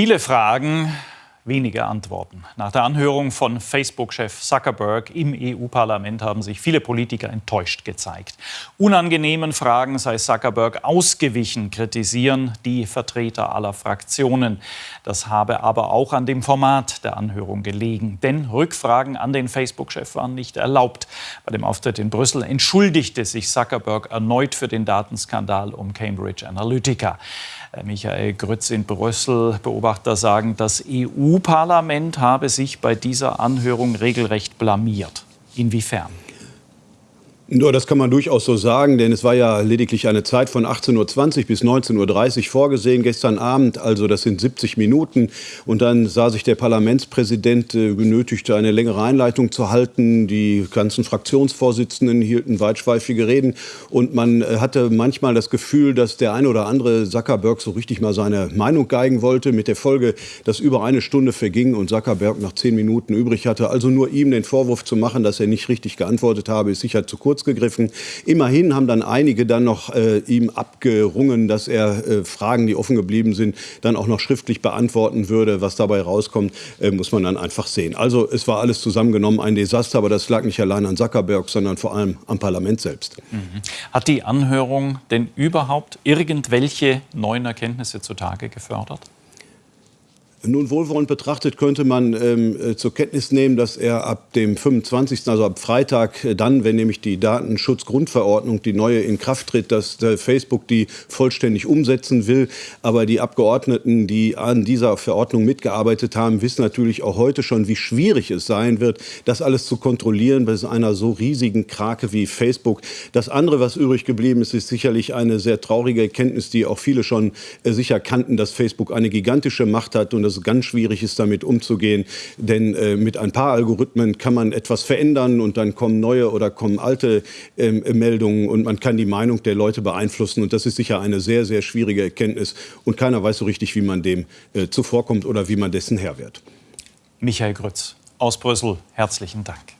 Viele Fragen, wenige Antworten. Nach der Anhörung von Facebook-Chef Zuckerberg im EU-Parlament haben sich viele Politiker enttäuscht gezeigt. Unangenehmen Fragen sei Zuckerberg ausgewichen, kritisieren die Vertreter aller Fraktionen. Das habe aber auch an dem Format der Anhörung gelegen. Denn Rückfragen an den Facebook-Chef waren nicht erlaubt. Bei dem Auftritt in Brüssel entschuldigte sich Zuckerberg erneut für den Datenskandal um Cambridge Analytica. Michael Grütz in Brüssel. Beobachter sagen, das EU-Parlament habe sich bei dieser Anhörung regelrecht blamiert. Inwiefern? Ja, das kann man durchaus so sagen, denn es war ja lediglich eine Zeit von 18.20 Uhr bis 19.30 Uhr vorgesehen gestern Abend, also das sind 70 Minuten. Und dann sah sich der Parlamentspräsident äh, genötigt, eine längere Einleitung zu halten. Die ganzen Fraktionsvorsitzenden hielten weitschweifige Reden und man äh, hatte manchmal das Gefühl, dass der eine oder andere Zuckerberg so richtig mal seine Meinung geigen wollte, mit der Folge, dass über eine Stunde verging und Zuckerberg noch zehn Minuten übrig hatte. Also nur ihm den Vorwurf zu machen, dass er nicht richtig geantwortet habe, ist sicher zu kurz kurz gegriffen. Immerhin haben dann einige dann noch äh, ihm abgerungen, dass er äh, Fragen, die offen geblieben sind, dann auch noch schriftlich beantworten würde. Was dabei rauskommt, äh, muss man dann einfach sehen. Also es war alles zusammengenommen ein Desaster, aber das lag nicht allein an Zuckerberg, sondern vor allem am Parlament selbst. Mhm. Hat die Anhörung denn überhaupt irgendwelche neuen Erkenntnisse zutage gefördert? Nun wohlwollend betrachtet könnte man ähm, äh, zur Kenntnis nehmen, dass er ab dem 25., also ab Freitag, äh, dann, wenn nämlich die Datenschutzgrundverordnung, die neue in Kraft tritt, dass äh, Facebook die vollständig umsetzen will. Aber die Abgeordneten, die an dieser Verordnung mitgearbeitet haben, wissen natürlich auch heute schon, wie schwierig es sein wird, das alles zu kontrollieren bei einer so riesigen Krake wie Facebook. Das andere, was übrig geblieben ist, ist sicherlich eine sehr traurige Erkenntnis, die auch viele schon äh, sicher kannten, dass Facebook eine gigantische Macht hat und es ganz schwierig ist, damit umzugehen. Denn äh, mit ein paar Algorithmen kann man etwas verändern und dann kommen neue oder kommen alte äh, Meldungen und man kann die Meinung der Leute beeinflussen. Und das ist sicher eine sehr, sehr schwierige Erkenntnis. Und keiner weiß so richtig, wie man dem äh, zuvorkommt oder wie man dessen Herr wird. Michael Grütz aus Brüssel, herzlichen Dank.